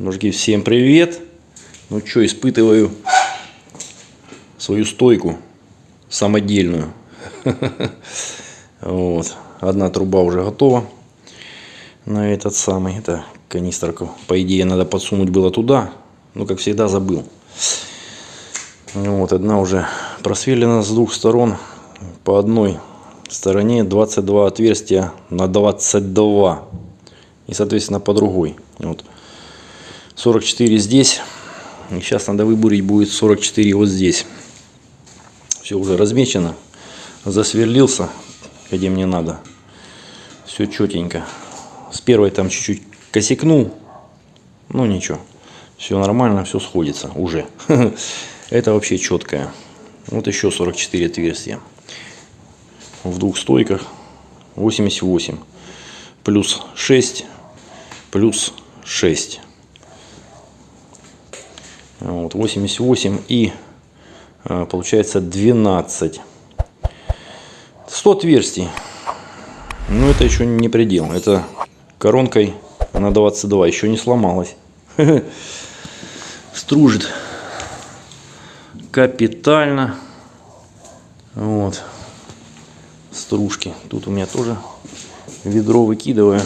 Мужики, всем привет! Ну что, испытываю свою стойку самодельную. Вот. Одна труба уже готова на этот самый. Это канистрку. По идее, надо подсунуть было туда. Но, как всегда, забыл. Вот. Одна уже просверлена с двух сторон. По одной стороне 22 отверстия на 22. И, соответственно, по другой. Вот. 44 здесь. И сейчас надо выбурить будет 44 вот здесь. Все уже размечено. Засверлился, где мне надо. Все четенько. С первой там чуть-чуть косякнул. Ну ничего. Все нормально, все сходится уже. Это вообще четкое. Вот еще 44 отверстия. В двух стойках 88. Плюс 6. Плюс 6. Вот, 88 и а, получается 12. 100 отверстий. Но это еще не предел. Это коронкой на 22 еще не сломалась. Стружит капитально. Вот. Стружки. Тут у меня тоже ведро выкидываю.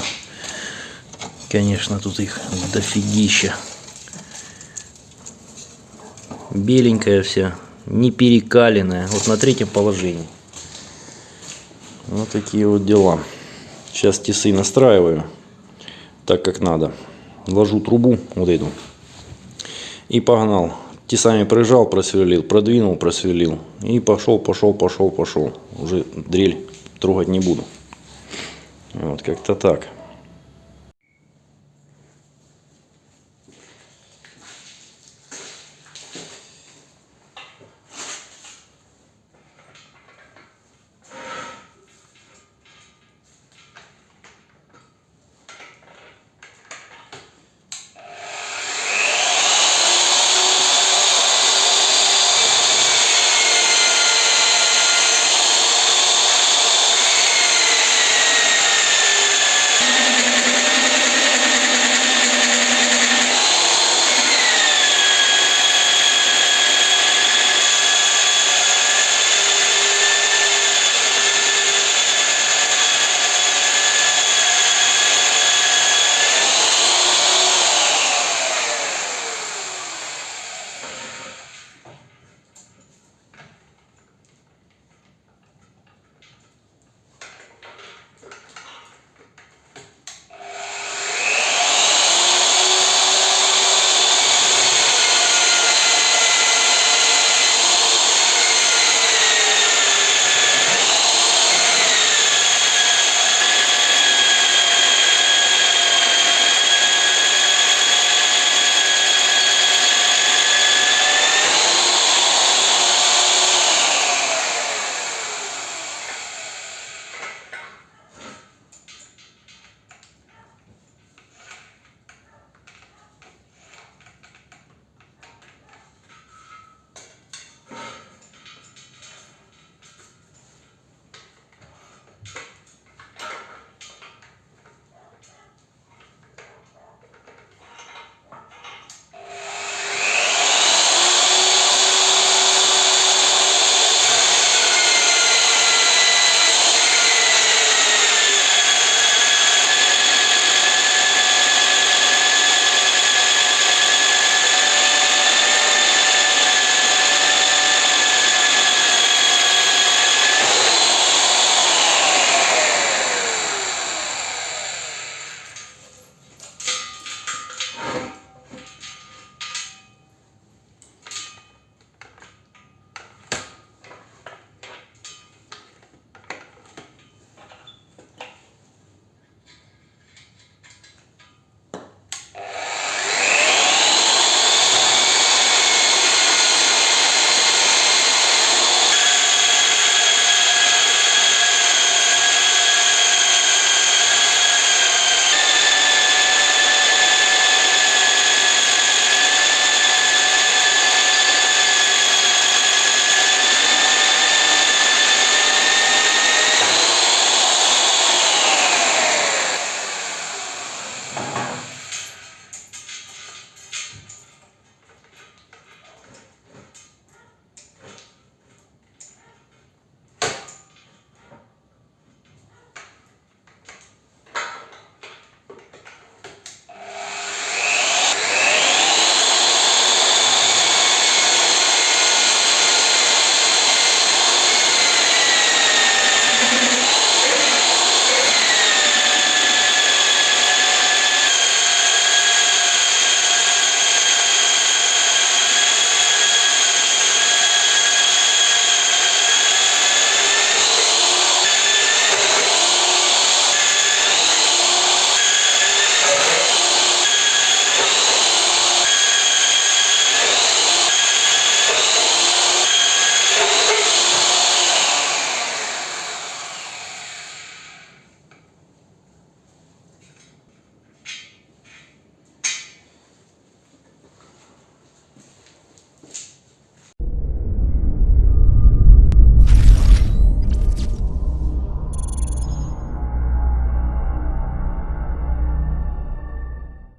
Конечно, тут их дофигища беленькая вся, не перекаленная. Вот на третьем положении. Вот такие вот дела. Сейчас тесы настраиваю так, как надо. Ложу трубу вот эту. И погнал. Тесами прижал, просверлил, продвинул, просверлил. И пошел, пошел, пошел, пошел. Уже дрель трогать не буду. Вот как-то так.